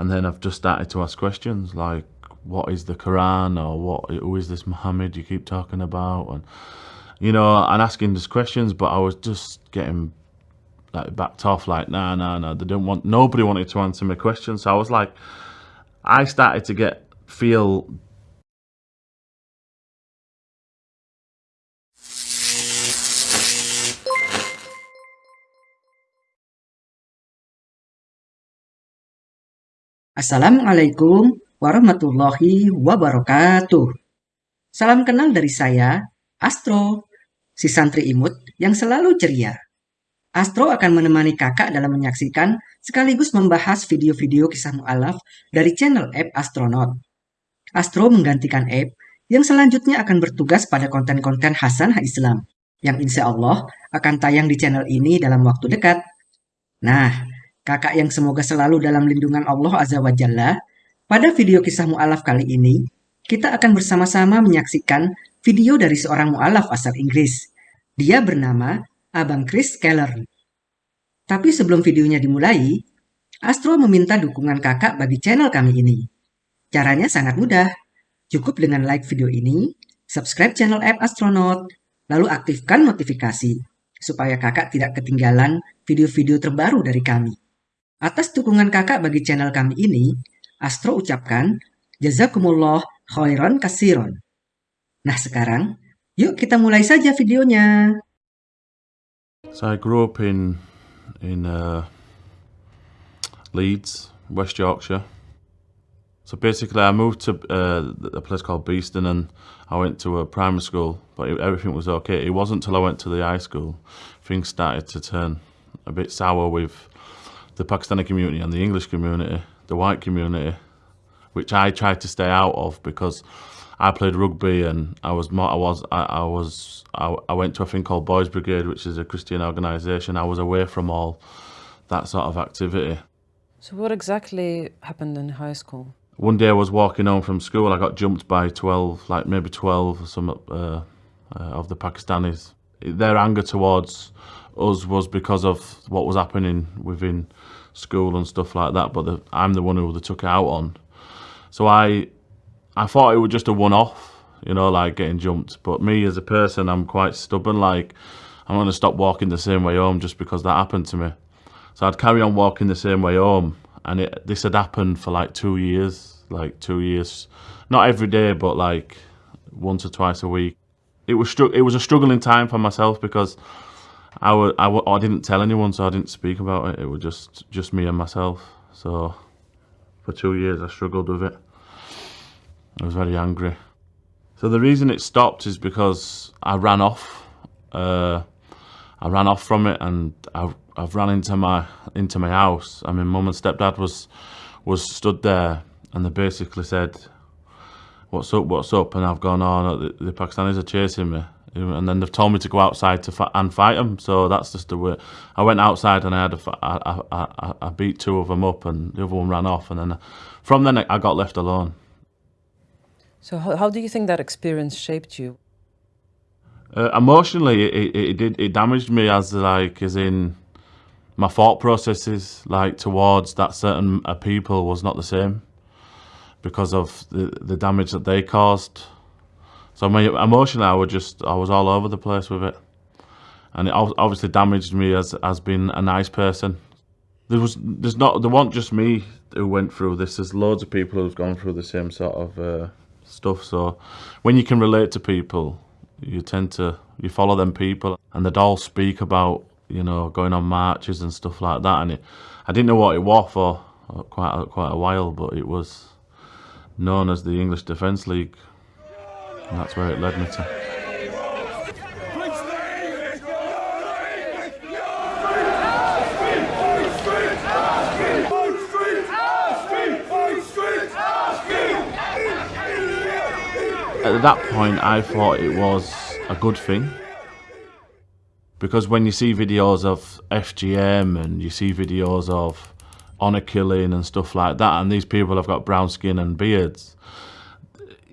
and then I've just started to ask questions like, what is the Quran or what? Who is this Muhammad you keep talking about? And you know, and asking these questions, but I was just getting like backed off. Like, nah, nah, nah. They didn't want. Nobody wanted to answer my questions. So I was like, I started to get feel Assalamualaikum warahmatullahi wabarakatuh. Salam kenal dari saya, Astro, si santri imut yang selalu ceria. Astro akan menemani kakak dalam menyaksikan sekaligus membahas video-video kisah mu'alaf dari channel app Astronaut. Astro menggantikan app yang selanjutnya akan bertugas pada konten-konten Hasan Islam yang insya Allah akan tayang di channel ini dalam waktu dekat. Nah, kakak yang semoga selalu dalam lindungan Allah Azza wa Jalla, pada video kisah mu'alaf kali ini, kita akan bersama-sama menyaksikan video dari seorang mu'alaf asal Inggris. Dia bernama Abang Chris Keller. Tapi sebelum videonya dimulai, Astro meminta dukungan kakak bagi channel kami ini. Caranya sangat mudah. Cukup dengan like video ini, subscribe channel app Astronaut, lalu aktifkan notifikasi supaya kakak tidak ketinggalan video-video terbaru dari kami. Atas dukungan kakak bagi channel kami ini, Astro ucapkan, Jazakumullah khairan kasiron. Nah sekarang, yuk kita mulai saja videonya. So I grew up in in uh, Leeds, West Yorkshire. So basically, I moved to uh, a place called Beeston, and I went to a primary school, but it, everything was okay. It wasn't until I went to the high school things started to turn a bit sour with the Pakistani community and the English community, the white community, which I tried to stay out of because I played rugby and I was more, I was I, I was I, I, went to a thing called Boys Brigade, which is a Christian organisation. I was away from all that sort of activity. So what exactly happened in high school? One day I was walking home from school. I got jumped by twelve, like maybe twelve, or some uh, uh, of the Pakistanis. Their anger towards us was because of what was happening within school and stuff like that. But the, I'm the one who they took it out on. So I, I thought it was just a one-off, you know, like getting jumped. But me as a person, I'm quite stubborn. Like I'm going to stop walking the same way home just because that happened to me. So I'd carry on walking the same way home, and it this had happened for like two years, like two years, not every day, but like once or twice a week. It was it was a struggling time for myself because I, w- I, w- I didn't tell anyone, so I didn't speak about it. It was just, just me and myself. So for two years, I struggled with it. I was very angry. So the reason it stopped is because I ran off. Uh, I ran off from it, and I've, I've ran into my into my house. I mean, mum and stepdad was was stood there, and they basically said, "What's up? What's up?" And I've gone, "Oh, no, the, the Pakistanis are chasing me." And then they've told me to go outside to and fight them. So that's just the way. I went outside and I had a, I, I, I beat two of them up, and the other one ran off. And then from then I got left alone. So how, how do you think that experience shaped you? Uh, emotionally, it, it, it did it damaged me as like as in my thought processes like towards that certain uh, people was not the same because of the the damage that they caused. So my emotionally, I was just I was all over the place with it, and it obviously damaged me as as being a nice person. There was there's not there wasn't just me who went through this. There's loads of people who've gone through the same sort of uh, stuff. So when you can relate to people, you tend to you follow them people, and they'd all speak about you know going on marches and stuff like that. And it, I didn't know what it was for quite a, quite a while, but it was known as the English Defence League. And that's where it led me to. At that point, I thought it was a good thing. Because when you see videos of FGM and you see videos of honour killing and stuff like that, and these people have got brown skin and beards,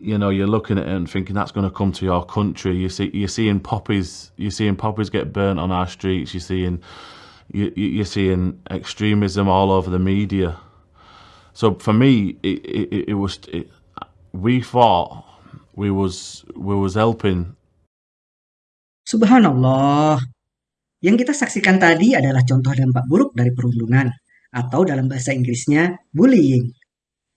you know, you're looking at it and thinking that's going to come to your country. You see, you're seeing poppies, you're seeing poppies get burnt on our streets. You're seeing, you, you're seeing extremism all over the media. So for me, it it, it was it, we thought we was we was helping. Subhanallah. Yang kita saksikan tadi adalah contoh dampak buruk dari perundungan, atau dalam bahasa Inggrisnya, bullying.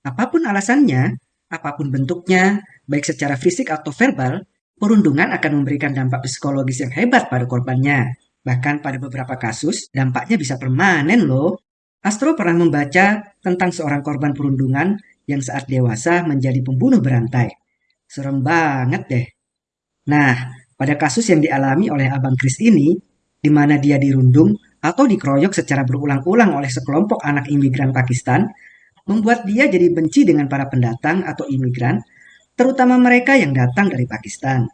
Apapun alasannya, apa pun bentuknya, baik secara fisik atau verbal, perundungan akan memberikan dampak psikologis yang hebat pada korbannya. Bahkan pada beberapa kasus, dampaknya bisa permanen loh. Astro pernah membaca tentang seorang korban perundungan yang saat dewasa menjadi pembunuh berantai. Serem banget deh. Nah, pada kasus yang dialami oleh Abang Kris ini, di mana dia dirundung atau dikeroyok secara berulang-ulang oleh sekelompok anak imigran Pakistan, membuat dia jadi benci dengan para pendatang atau imigran, terutama mereka yang datang dari Pakistan.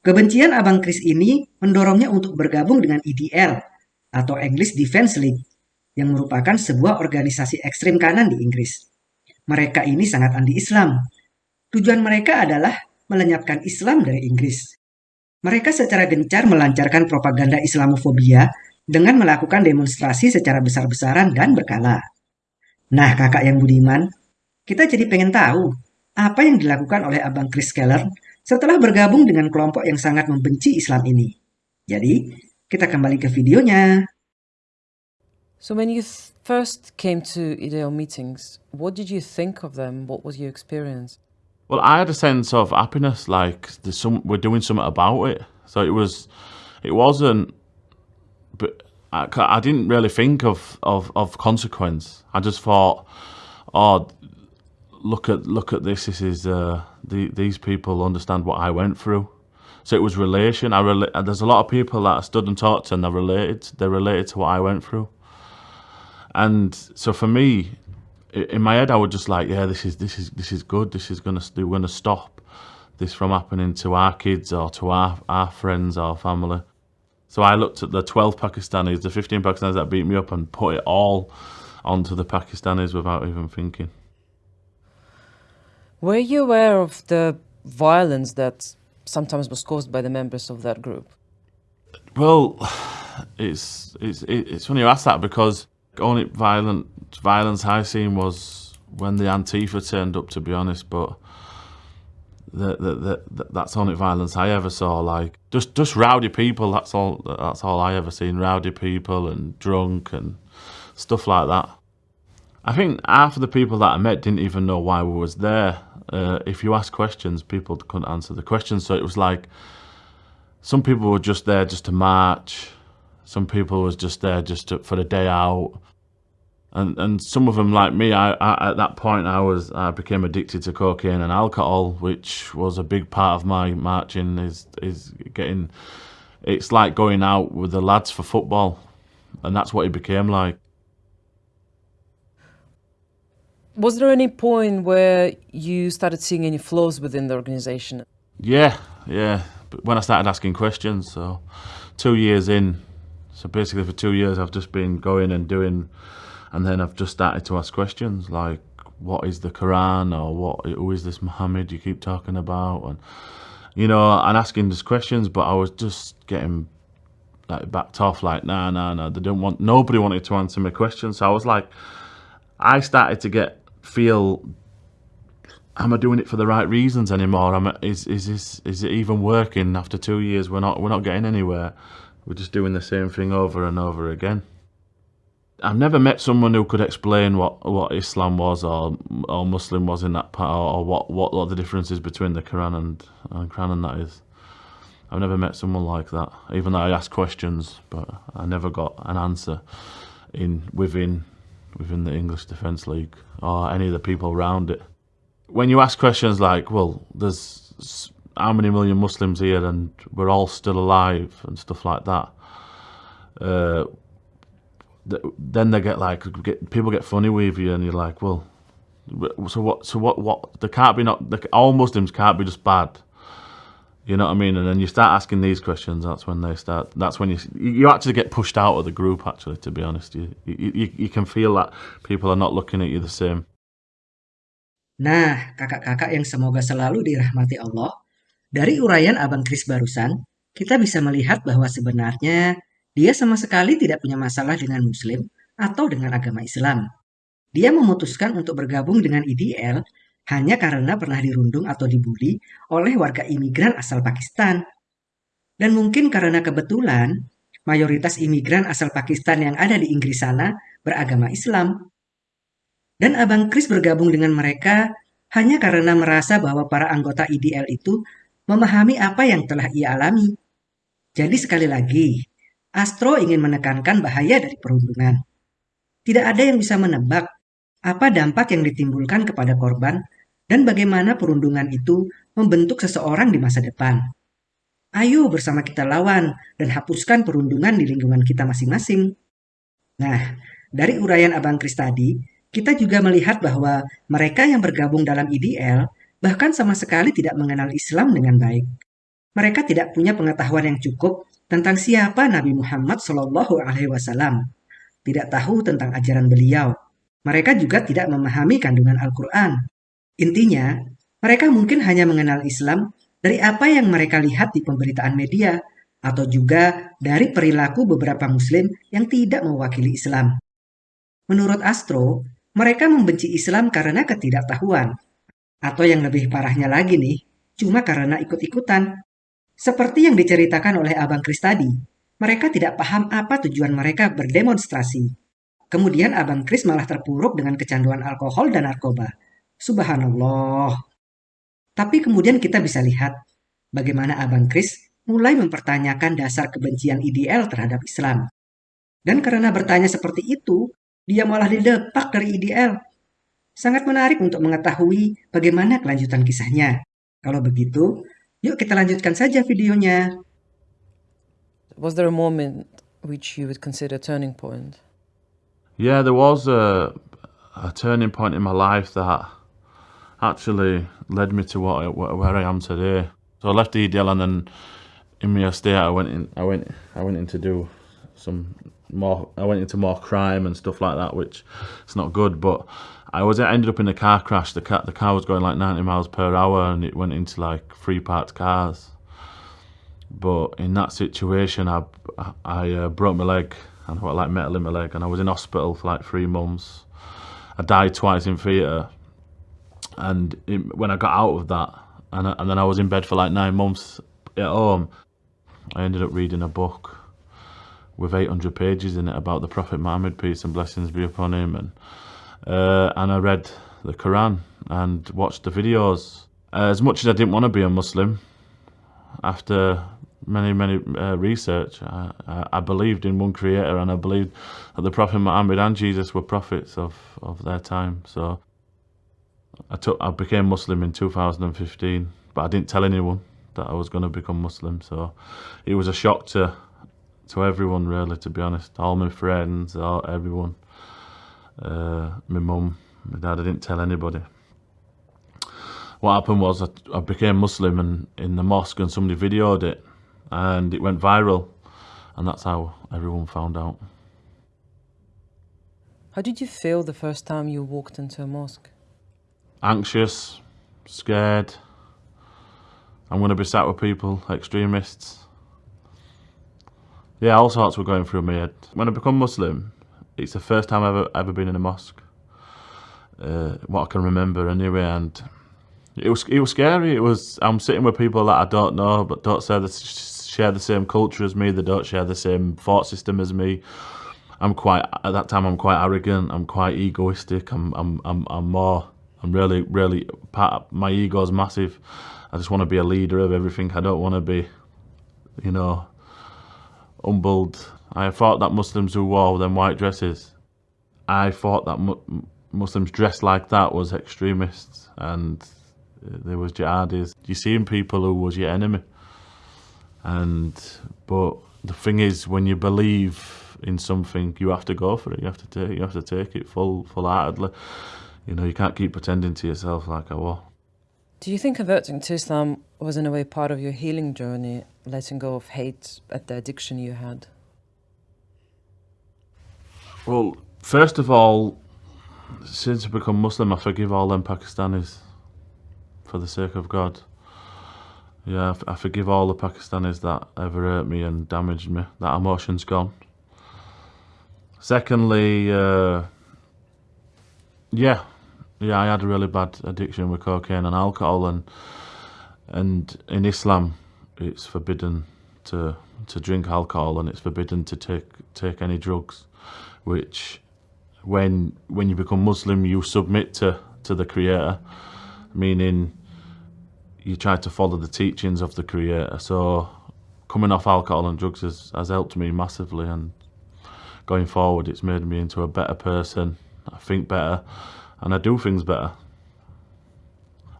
Kebencian Abang Kris ini mendorongnya untuk bergabung dengan EDL atau English Defense League yang merupakan sebuah organisasi ekstrim kanan di Inggris. Mereka ini sangat anti-Islam. Tujuan mereka adalah melenyapkan Islam dari Inggris. Mereka secara gencar melancarkan propaganda Islamofobia dengan melakukan demonstrasi secara besar-besaran dan berkala. Nah, kakak yang budiman, kita jadi pengen tahu apa yang dilakukan oleh Abang Chris Keller setelah bergabung dengan kelompok yang sangat membenci Islam ini. Jadi, kita kembali ke videonya. So when you first came to IDEO meetings, what did you think of them? What was your experience? Well, I had a sense of happiness, like some we're doing something about it. So it was, it wasn't, but I, I didn't really think of, of of consequence. I just thought, oh, look at look at this. This is uh, the, these people understand what I went through. So it was relation. I rela- There's a lot of people that I stood and talked to, and they related. They related to what I went through. And so for me, in my head, I would just like, yeah, this is this is this is good. This is gonna we're gonna stop this from happening to our kids or to our our friends or family. So I looked at the 12 Pakistanis, the 15 Pakistanis that beat me up, and put it all onto the Pakistanis without even thinking. Were you aware of the violence that sometimes was caused by the members of that group? Well, it's it's it's funny you ask that because only violent violence I've seen was when the Antifa turned up. To be honest, but the, the, the, that's only violence I ever saw. Like just just rowdy people. That's all. That's all I ever seen. Rowdy people and drunk and stuff like that. I think half of the people that I met didn't even know why we was there. Uh, if you ask questions, people couldn't answer the questions. So it was like some people were just there just to march. Some people was just there just to, for the day out. And and some of them like me, I, I, at that point I was I became addicted to cocaine and alcohol, which was a big part of my marching. Is is getting, it's like going out with the lads for football, and that's what it became like. Was there any point where you started seeing any flaws within the organization? Yeah, yeah. But when I started asking questions, so two years in, so basically for two years I've just been going and doing, and then I've just started to ask questions like, what is the Quran or what? Who is this Muhammad you keep talking about? And you know, and asking these questions, but I was just getting like backed off, like, nah, nah, nah. They don't want. Nobody wanted to answer my questions, so I was like, I started to get feel am I doing it for the right reasons anymore? Am I, is is this is it even working after two years? We're not we're not getting anywhere. We're just doing the same thing over and over again. I've never met someone who could explain what, what Islam was or or Muslim was in that part, or, what, what what the difference is between the Quran and and Quran and that is. I've never met someone like that. Even though I asked questions, but I never got an answer in within within the English Defence League or any of the people around it. When you ask questions like, well, there's how many million Muslims here and we're all still alive and stuff like that, uh, then they get like, get, people get funny with you and you're like, well, so what, so what, what, they can't be not, they, all Muslims can't be just bad you know what I mean? And then you start asking these questions. That's when they start. That's when you you actually get pushed out of the group. Actually, to be honest, you you, you can feel that people are not looking at you the same. Nah, kakak-kakak yang semoga selalu dirahmati Allah, dari uraian Abang Kris barusan, kita bisa melihat bahwa sebenarnya dia sama sekali tidak punya masalah dengan Muslim atau dengan agama Islam. dia memutuskan untuk bergabung dengan IDL hanya karena pernah dirundung atau dibully oleh warga imigran asal Pakistan. Dan mungkin karena kebetulan mayoritas imigran asal Pakistan yang ada di Inggris sana beragama Islam. Dan Abang Chris bergabung dengan mereka hanya karena merasa bahwa para anggota IDL itu memahami apa yang telah ia alami. Jadi sekali lagi, Astro ingin menekankan bahaya dari perundungan. Tidak ada yang bisa menebak apa dampak yang ditimbulkan kepada korban dan bagaimana perundungan itu membentuk seseorang di masa depan. Ayo bersama kita lawan dan hapuskan perundungan di lingkungan kita masing-masing. Nah, dari uraian Abang Kris tadi, kita juga melihat bahwa mereka yang bergabung dalam IDL bahkan sama sekali tidak mengenal Islam dengan baik. Mereka tidak punya pengetahuan yang cukup tentang siapa Nabi Muhammad Shallallahu Alaihi Wasallam, tidak tahu tentang ajaran beliau. Mereka juga tidak memahami kandungan Al-Quran Intinya, mereka mungkin hanya mengenal Islam dari apa yang mereka lihat di pemberitaan media atau juga dari perilaku beberapa muslim yang tidak mewakili Islam. Menurut Astro, mereka membenci Islam karena ketidaktahuan. Atau yang lebih parahnya lagi nih, cuma karena ikut-ikutan. Seperti yang diceritakan oleh Abang Kris tadi, mereka tidak paham apa tujuan mereka berdemonstrasi. Kemudian Abang Kris malah terpuruk dengan kecanduan alkohol dan narkoba Subhanallah. Tapi kemudian kita bisa lihat bagaimana Abang Kris mulai mempertanyakan dasar kebencian IDL terhadap Islam. Dan karena bertanya seperti itu, dia malah didepak dari IDL. Sangat menarik untuk mengetahui bagaimana kelanjutan kisahnya. Kalau begitu, yuk kita lanjutkan saja videonya. Was there a moment which you would consider turning point? Yeah, there was a, a turning point in my life that actually led me to what, where I am today. So I left EDL and then in my estate I went in I went I went in to do some more I went into more crime and stuff like that which it's not good but I was I ended up in a car crash. The car the car was going like 90 miles per hour and it went into like three parked cars. But in that situation I I uh, broke my leg and I like metal in my leg and I was in hospital for like three months. I died twice in theatre and it, when I got out of that, and, and then I was in bed for like nine months at home, I ended up reading a book with 800 pages in it about the Prophet Muhammad, peace and blessings be upon him, and uh, and I read the Quran and watched the videos. Uh, as much as I didn't want to be a Muslim, after many many uh, research, I, I, believed in one Creator, and I believed that the Prophet Muhammad and Jesus were prophets of of their time. So I took I became Muslim in 2015, but I didn't tell anyone that I was going to become Muslim. So it was a shock to to everyone, really, to be honest. All my friends, all everyone, uh, my mum, my dad. I didn't tell anybody. What happened was I, I became Muslim and in the mosque, and somebody videoed it, and it went viral, and that's how everyone found out. How did you feel the first time you walked into a mosque? anxious, scared. I'm going to be sat with people, extremists. Yeah, all sorts were going through my head. When I become Muslim, it's the first time I've ever, ever been in a mosque. Uh, what I can remember anyway, and it was it was scary. It was I'm sitting with people that I don't know, but don't share the, share the same culture as me. They don't share the same thought system as me. I'm quite at that time. I'm quite arrogant. I'm quite egoistic. I'm I'm I'm, I'm more I'm really, really, part my ego's massive. I just want to be a leader of everything. I don't want to be, you know, humbled. I thought that Muslims who wore them white dresses, I thought that mu Muslims dressed like that was extremists and uh, there was jihadis. You seen people who was your enemy. And, but the thing is, when you believe in something, you have to go for it. You have to take, you have to take it full, full-heartedly. You know, you can't keep pretending to yourself like I was. Do you think converting to Islam was in a way part of your healing journey, letting go of hate at the addiction you had? Well, first of all, since I become Muslim, I forgive all them Pakistanis for the sake of God. Yeah, I forgive all the Pakistanis that ever hurt me and damaged me. That emotion's gone. Secondly, uh, Yeah, yeah. I had a really bad addiction with cocaine and alcohol, and and in Islam, it's forbidden to to drink alcohol and it's forbidden to take take any drugs. Which, when when you become Muslim, you submit to to the Creator, meaning you try to follow the teachings of the Creator. So, coming off alcohol and drugs has, has helped me massively, and going forward, it's made me into a better person. I think better, and I do things better.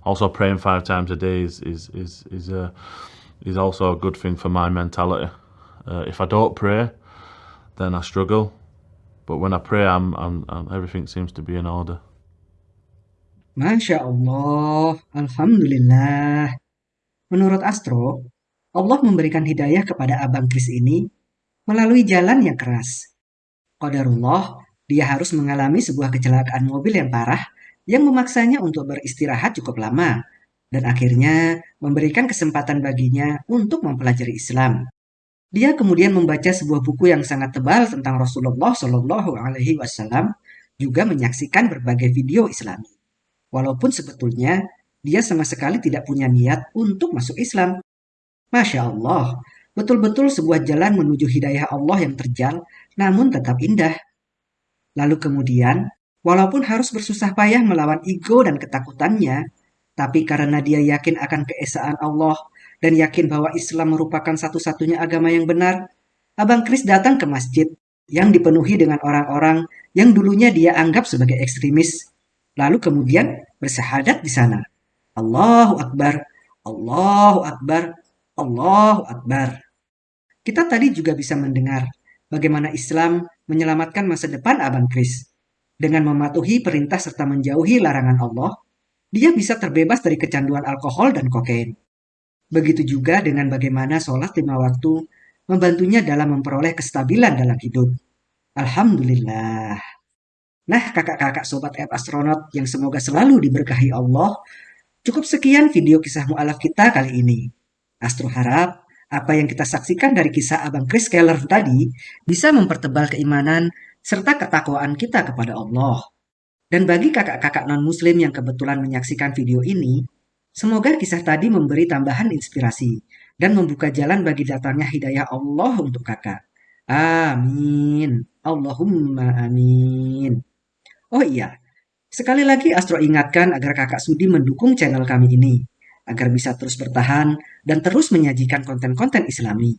Also, praying five times a day is is is is a is also a good thing for my mentality. Uh, if I don't pray, then I struggle. But when I pray, I'm, I'm, I'm everything seems to be in order. Masya Allah, Alhamdulillah. Menurut Astro, Allah memberikan hidayah kepada Abang Kris ini melalui jalan yang keras. Qadarullah, dia harus mengalami sebuah kecelakaan mobil yang parah yang memaksanya untuk beristirahat cukup lama dan akhirnya memberikan kesempatan baginya untuk mempelajari Islam. Dia kemudian membaca sebuah buku yang sangat tebal tentang Rasulullah Shallallahu Alaihi Wasallam, juga menyaksikan berbagai video Islami. Walaupun sebetulnya dia sama sekali tidak punya niat untuk masuk Islam. Masya Allah, betul-betul sebuah jalan menuju hidayah Allah yang terjal, namun tetap indah. Lalu kemudian, walaupun harus bersusah payah melawan ego dan ketakutannya, tapi karena dia yakin akan keesaan Allah dan yakin bahwa Islam merupakan satu-satunya agama yang benar, Abang Kris datang ke masjid yang dipenuhi dengan orang-orang yang dulunya dia anggap sebagai ekstremis, lalu kemudian bersahadat di sana. Allahu Akbar, Allahu Akbar, Allahu Akbar. Kita tadi juga bisa mendengar bagaimana Islam menyelamatkan masa depan Abang Kris dengan mematuhi perintah serta menjauhi larangan Allah dia bisa terbebas dari kecanduan alkohol dan kokain. Begitu juga dengan bagaimana sholat lima waktu membantunya dalam memperoleh kestabilan dalam hidup. Alhamdulillah. Nah, kakak-kakak sobat app astronot yang semoga selalu diberkahi Allah, cukup sekian video kisah mu'alaf kita kali ini. Astro harap apa yang kita saksikan dari kisah Abang Chris Keller tadi bisa mempertebal keimanan serta ketakwaan kita kepada Allah. Dan bagi kakak-kakak non-muslim yang kebetulan menyaksikan video ini, semoga kisah tadi memberi tambahan inspirasi dan membuka jalan bagi datangnya hidayah Allah untuk kakak. Amin. Allahumma amin. Oh iya, sekali lagi Astro ingatkan agar kakak Sudi mendukung channel kami ini, agar bisa terus bertahan dan terus menyajikan konten-konten islami.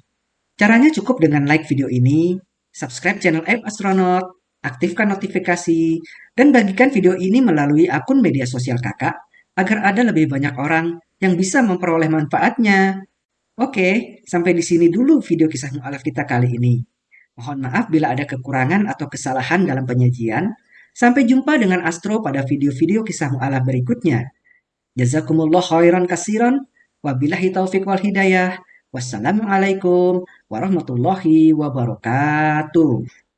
Caranya cukup dengan like video ini, subscribe channel App Astronaut, aktifkan notifikasi, dan bagikan video ini melalui akun media sosial kakak agar ada lebih banyak orang yang bisa memperoleh manfaatnya. Oke, sampai di sini dulu video kisah mu'alaf kita kali ini. Mohon maaf bila ada kekurangan atau kesalahan dalam penyajian. Sampai jumpa dengan Astro pada video-video kisah mu'alaf berikutnya. Jazakumullah khairan kasiran. Wabillahi taufiq wal hidayah. Wassalamualaikum warahmatullahi wabarakatuh.